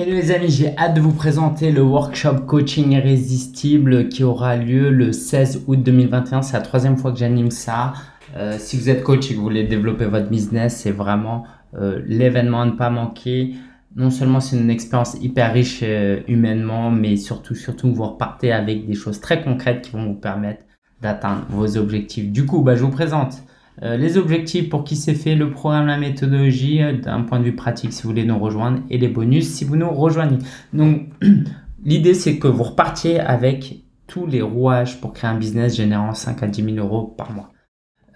Hello les amis, j'ai hâte de vous présenter le workshop coaching irrésistible qui aura lieu le 16 août 2021. C'est la troisième fois que j'anime ça. Euh, si vous êtes coach et que vous voulez développer votre business, c'est vraiment euh, l'événement à ne pas manquer. Non seulement c'est une expérience hyper riche euh, humainement, mais surtout, surtout vous repartez avec des choses très concrètes qui vont vous permettre d'atteindre vos objectifs. Du coup, bah, je vous présente les objectifs pour qui c'est fait, le programme, la méthodologie euh, d'un point de vue pratique si vous voulez nous rejoindre et les bonus si vous nous rejoignez. Donc l'idée c'est que vous repartiez avec tous les rouages pour créer un business générant 5 à 10 000 euros par mois.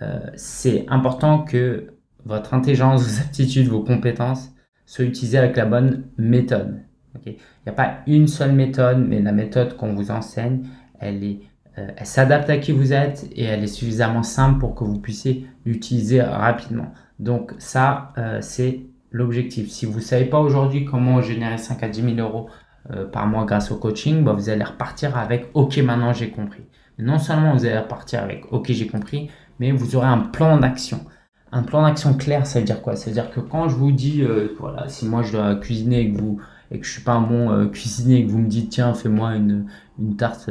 Euh, c'est important que votre intelligence, vos aptitudes, vos compétences soient utilisées avec la bonne méthode. Il n'y a pas une seule méthode, mais la méthode qu'on vous enseigne, elle est euh, elle s'adapte à qui vous êtes et elle est suffisamment simple pour que vous puissiez l'utiliser rapidement. Donc ça, euh, c'est l'objectif. Si vous ne savez pas aujourd'hui comment générer 5 à 10 000 euros euh, par mois grâce au coaching, bah, vous allez repartir avec « Ok, maintenant j'ai compris ». Non seulement vous allez repartir avec « Ok, j'ai compris », mais vous aurez un plan d'action. Un plan d'action clair, ça veut dire quoi? Ça veut dire que quand je vous dis, voilà, si moi je dois cuisiner et que, vous, et que je suis pas un bon cuisinier et que vous me dites « Tiens, fais-moi une tarte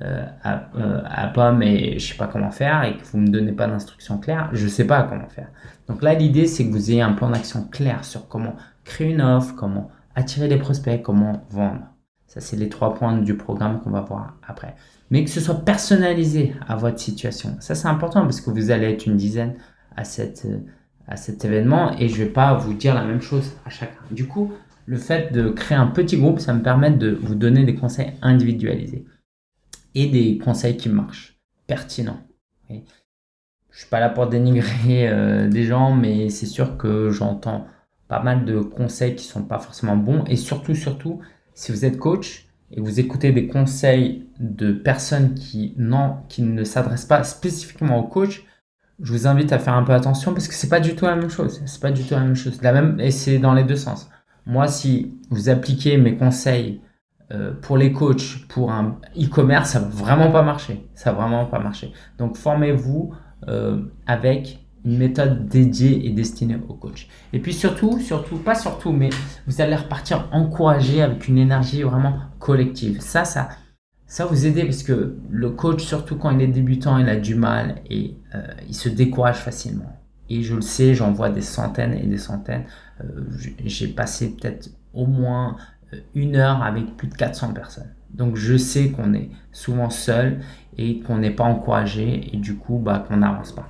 euh, à, euh, à, pomme et je sais pas comment faire et que vous me donnez pas d'instructions claires, je sais pas comment faire. Donc là, l'idée, c'est que vous ayez un plan d'action clair sur comment créer une offre, comment attirer des prospects, comment vendre. Ça, c'est les trois points du programme qu'on va voir après. Mais que ce soit personnalisé à votre situation. Ça, c'est important parce que vous allez être une dizaine à, cette, à cet événement et je vais pas vous dire la même chose à chacun. Du coup, le fait de créer un petit groupe, ça me permet de vous donner des conseils individualisés et des conseils qui marchent, pertinents. Je Je suis pas là pour dénigrer euh, des gens, mais c'est sûr que j'entends pas mal de conseils qui sont pas forcément bons. Et surtout, surtout, si vous êtes coach et vous écoutez des conseils de personnes qui, non, qui ne s'adressent pas spécifiquement au coach, je vous invite à faire un peu attention parce que c'est pas du tout la même chose. C'est pas du tout la même chose. La même, et c'est dans les deux sens. Moi, si vous appliquez mes conseils euh, pour les coachs, pour un e-commerce, ça va vraiment pas marcher. Ça vraiment pas marcher. Donc, formez-vous euh, avec une méthode dédiée et destinée aux coachs. Et puis surtout, surtout, pas surtout, mais vous allez repartir encouragé avec une énergie vraiment collective. Ça, ça, ça vous aider parce que le coach, surtout quand il est débutant, il a du mal et euh, il se décourage facilement. Et je le sais, j'en vois des centaines et des centaines. J'ai passé peut-être au moins une heure avec plus de 400 personnes. Donc je sais qu'on est souvent seul et qu'on n'est pas encouragé et du coup bah, qu'on n'avance pas.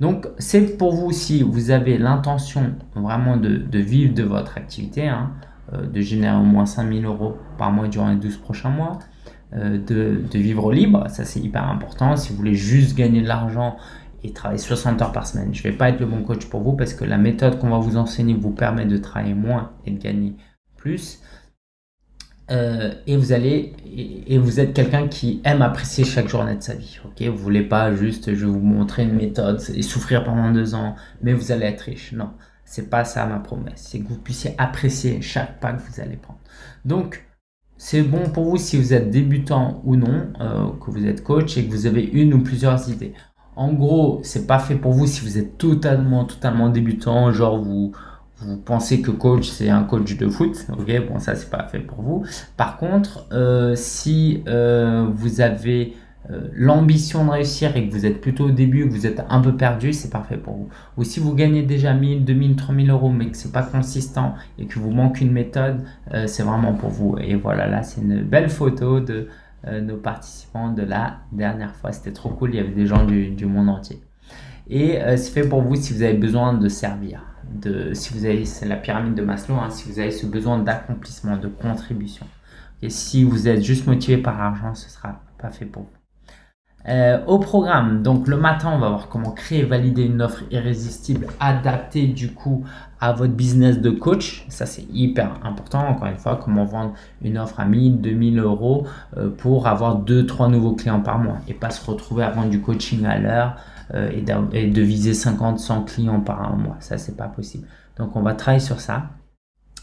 Donc c'est pour vous si vous avez l'intention vraiment de, vivre de votre activité, hein, euh, de générer au moins 5000 euros par mois durant les 12 prochains mois, euh, de, de, vivre libre, ça c'est hyper important. Si vous voulez juste gagner de l'argent et travailler 60 heures par semaine, je ne vais pas être le bon coach pour vous parce que la méthode qu'on va vous enseigner vous permet de travailler moins et de gagner plus. Euh, et vous allez et, vous êtes quelqu'un qui aime apprécier chaque journée de sa vie. Ok, vous voulez pas juste je vais vous montrer une méthode et souffrir pendant deux ans, mais vous allez être riche. Non, c'est pas ça ma promesse. C'est que vous puissiez apprécier chaque pas que vous allez prendre. Donc c'est bon pour vous si vous êtes débutant ou non, euh, que vous êtes coach et que vous avez une ou plusieurs idées. En gros, c'est pas fait pour vous si vous êtes totalement totalement débutant, genre vous vous pensez que coach c'est un coach de foot, ok, bon ça c'est pas fait pour vous. Par contre, euh, si euh, vous avez euh, l'ambition de réussir et que vous êtes plutôt au début, que vous êtes un peu perdu, c'est parfait pour vous. Ou si vous gagnez déjà 1000, 2000, 3000 euros mais que c'est pas consistant et que vous manque une méthode, c'est vraiment pour vous. Et voilà, là c'est une belle photo de nos participants de la dernière fois. C'était trop cool, il y avait des gens du, du monde entier. Et c'est fait pour vous si vous avez besoin de servir de, si vous avez, la pyramide de Maslow, hein, si vous avez ce besoin d'accomplissement, de contribution. Et si vous êtes juste motivé par l'argent, ce sera pas fait pour vous. Euh, au programme, donc le matin, on va voir comment créer et valider une offre irrésistible adaptée du coup à votre business de coach. Ça, c'est hyper important. Encore une fois, comment vendre une offre à 1000, 2000 euros euh, pour avoir 2-3 nouveaux clients par mois et pas se retrouver à vendre du coaching à l'heure euh, et, de viser 50, 100 clients par mois. Ça, c'est pas possible. Donc, on va travailler sur ça.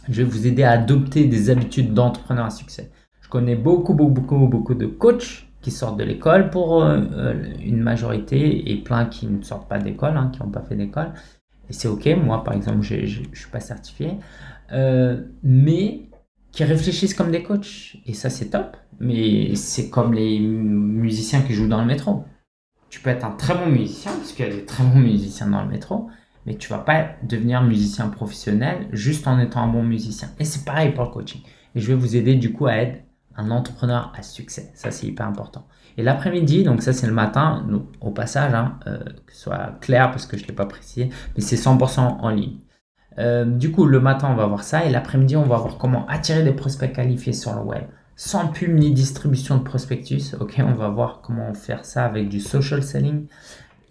Je vais vous aider à adopter des habitudes d'entrepreneur à succès. Je connais beaucoup, beaucoup, beaucoup, beaucoup de coachs qui sortent de l'école pour euh, euh, une majorité et plein qui ne sortent pas d'école, hein, qui n'ont pas fait d'école. Et c'est ok, moi par exemple, je ne suis pas certifié. Mais qui réfléchissent comme des coachs. Et ça, c'est top. Mais c'est comme les musiciens qui jouent dans le métro. Tu peux être un très bon musicien, parce qu'il y a des très bons musiciens dans le métro, mais tu vas pas devenir musicien professionnel juste en étant un bon musicien. Et c'est pareil pour le coaching. Et je vais vous aider du coup à être un entrepreneur à succès. Ça, c'est hyper important. Et l'après-midi, donc ça c'est le matin, au passage, hein, euh, que ce soit clair parce que je ne l'ai pas précisé, mais c'est 100% en ligne. Euh, du coup, le matin, on va voir ça et l'après-midi, on va voir comment attirer des prospects qualifiés sur le web sans pub ni distribution de prospectus. Ok, on va voir comment faire ça avec du social selling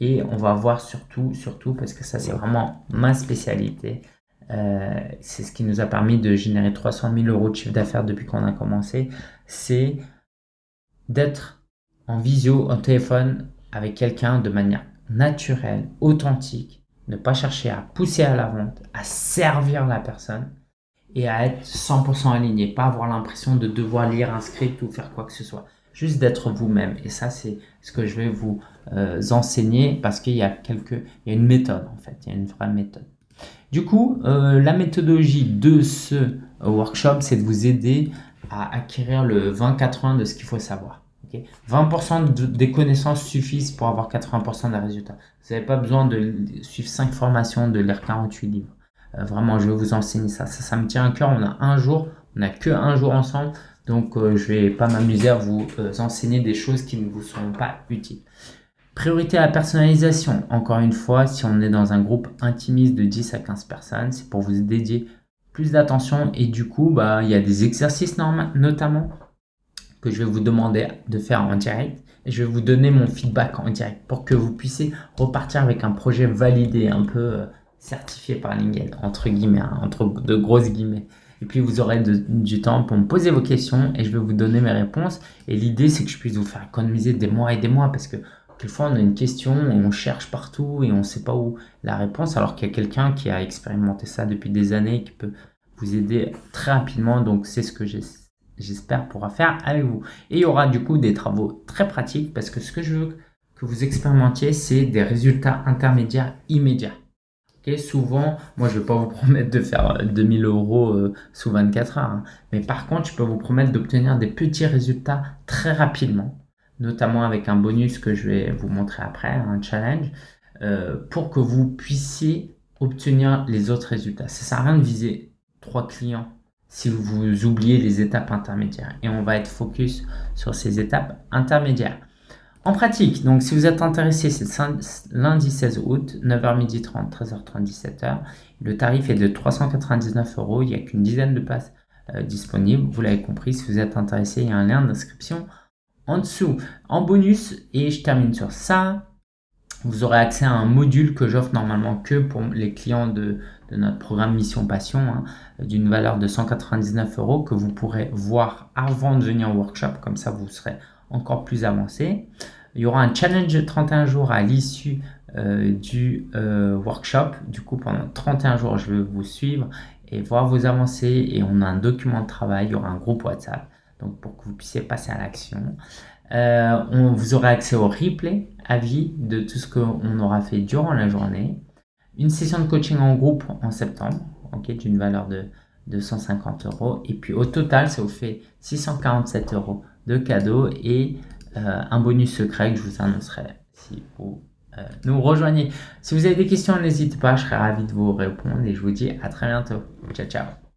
et on va voir surtout, surtout parce que ça c'est vraiment ma spécialité. Euh, c'est ce qui nous a permis de générer 300 000 euros de chiffre d'affaires depuis qu'on a commencé. C'est d'être en visio, au téléphone avec quelqu'un de manière naturelle, authentique, ne pas chercher à pousser à la vente, à servir la personne et à être 100% aligné, pas avoir l'impression de devoir lire un script ou faire quoi que ce soit. Juste d'être vous-même. Et ça, c'est ce que je vais vous euh, enseigner parce qu'il y a quelques, il y a une méthode en fait, il y a une vraie méthode. Du coup, euh, la méthodologie de ce euh, workshop, c'est de vous aider à acquérir le 20-80 de ce qu'il faut savoir. 20% des connaissances suffisent pour avoir 80% des résultats. Vous n'avez pas besoin de suivre 5 formations, de lire 48 livres. Euh, vraiment, je vais vous enseigner ça. ça. Ça me tient à cœur. On a un jour, on n'a que un jour ensemble. Donc, euh, je vais pas m'amuser à vous euh, enseigner des choses qui ne vous seront pas utiles. Priorité à la personnalisation. Encore une fois, si on est dans un groupe intimiste de 10 à 15 personnes, c'est pour vous dédier plus d'attention. Et du coup, bah, il y a des exercices notamment que je vais vous demander de faire en direct. Et je vais vous donner mon feedback en direct pour que vous puissiez repartir avec un projet validé, un peu certifié par LinkedIn, entre guillemets, hein, entre de grosses guillemets. Et puis vous aurez du temps pour me poser vos questions et je vais vous donner mes réponses. Et l'idée, c'est que je puisse vous faire économiser des mois et des mois parce que quelquefois on a une question et on cherche partout et on ne sait pas où la réponse alors qu'il y a quelqu'un qui a expérimenté ça depuis des années qui peut vous aider très rapidement. Donc c'est ce que j'espère pourra faire avec vous. Et il y aura du coup des travaux très pratiques parce que ce que je veux que vous expérimentiez, c'est des résultats intermédiaires immédiats souvent, moi je ne vais pas vous promettre de faire 2000 euh, euros euh, sous 24 heures, hein. mais par contre je peux vous promettre d'obtenir des petits résultats très rapidement, notamment avec un bonus que je vais vous montrer après, un challenge, euh, pour que vous puissiez obtenir les autres résultats. Ça sert à rien de viser trois clients si vous oubliez les étapes intermédiaires et on va être focus sur ces étapes intermédiaires. En pratique, donc si vous êtes intéressé, c'est lundi 16 août, 9h30, 13h30, 17h. Le tarif est de 399 euros. Il n'y a qu'une dizaine de places euh, disponibles. Vous l'avez compris, si vous êtes intéressé, il y a un lien d'inscription en dessous. En bonus, et je termine sur ça, vous aurez accès à un module que j'offre normalement que pour les clients de, notre programme Mission Passion, hein, d'une valeur de 199 euros que vous pourrez voir avant de venir au workshop. Comme ça, vous serez encore plus avancé. Il y aura un challenge de 31 jours à l'issue euh, du euh, workshop. Du coup, pendant 31 jours, je vais vous suivre et voir vos avancées. Et on a un document de travail, il y aura un groupe WhatsApp. Donc, pour que vous puissiez passer à l'action. Euh, on vous aurez accès au replay à vie de tout ce qu'on aura fait durant la journée. Une session de coaching en groupe en septembre, ok, d'une valeur de, de 150 euros. Et puis au total, ça vous fait 647 euros de cadeaux et euh, un bonus secret que je vous annoncerai si vous euh, nous rejoignez. Si vous avez des questions, n'hésitez pas, je serai ravi de vous répondre et je vous dis à très bientôt. Ciao, ciao.